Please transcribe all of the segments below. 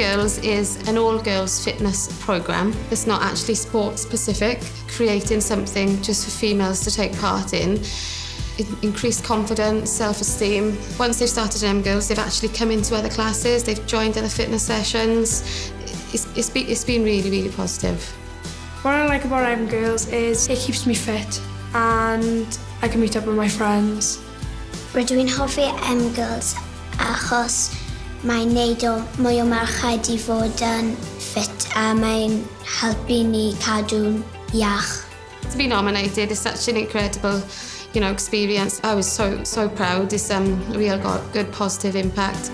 Girls is an all-girls fitness programme. It's not actually sport-specific, creating something just for females to take part in. It increased confidence, self-esteem. Once they've started M-Girls, they've actually come into other classes, they've joined other fitness sessions. It's, it's, be, it's been really, really positive. What I like about M-Girls is it keeps me fit and I can meet up with my friends. We're doing Hoffi M-Girls achos mae'n neud o mwy o merched i fod yn ffit a mae'n helpu ni cadw'n iach. To be nominated is such an incredible you know, experience. I was so, so proud. It's um, real got good positive impact.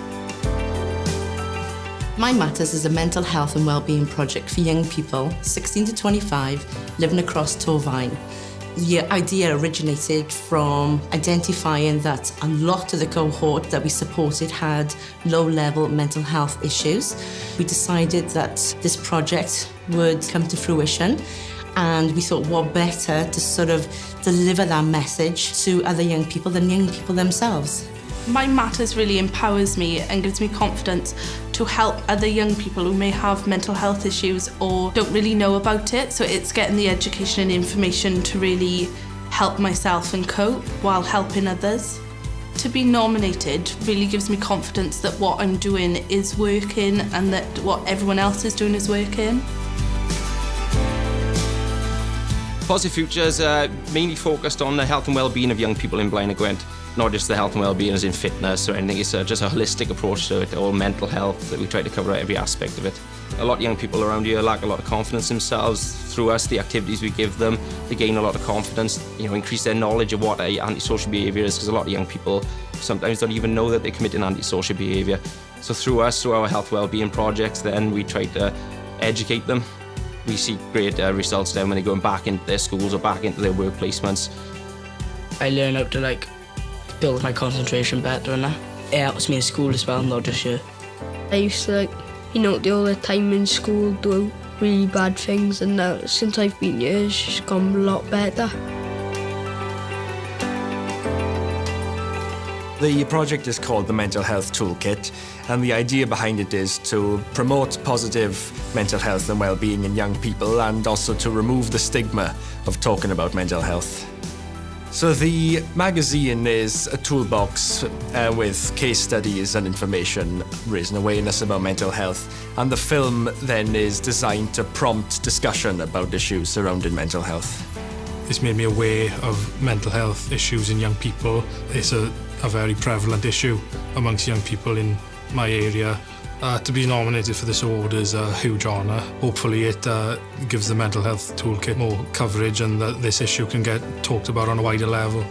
Mind Matters is a mental health and wellbeing project for young people 16 to 25 living across Torvine. The idea originated from identifying that a lot of the cohort that we supported had low-level mental health issues. We decided that this project would come to fruition and we thought what better to sort of deliver that message to other young people than young people themselves. My Matters really empowers me and gives me confidence to help other young people who may have mental health issues or don't really know about it. So it's getting the education and information to really help myself and cope while helping others. To be nominated really gives me confidence that what I'm doing is working and that what everyone else is doing is working. Positive Futures uh, mainly focused on the health and well-being of young people in Blaenau Gwent, not just the health and well-being as in fitness or anything, it's uh, just a holistic approach to it, all mental health, that we try to cover every aspect of it. A lot of young people around here lack a lot of confidence themselves. Through us, the activities we give them, they gain a lot of confidence, you know, increase their knowledge of what antisocial behaviour is, because a lot of young people sometimes don't even know that they're committing antisocial behaviour. So through us, through our health well-being projects, then we try to educate them we see great uh, results then when they're going back into their schools or back into their work placements. I learn how to like build my concentration better and that. It helps me in school as well, not just here. I used to like, you know, do all the time in school, do really bad things and now since I've been here it's just gone a lot better. The project is called the Mental Health Toolkit, and the idea behind it is to promote positive mental health and well-being in young people and also to remove the stigma of talking about mental health. So the magazine is a toolbox uh, with case studies and information, raising awareness about mental health. And the film then is designed to prompt discussion about issues surrounding mental health. It's made me aware of mental health issues in young people. It's a a very prevalent issue amongst young people in my area. Uh, to be nominated for this award is a huge honour. Hopefully it uh, gives the mental health toolkit more coverage and that this issue can get talked about on a wider level.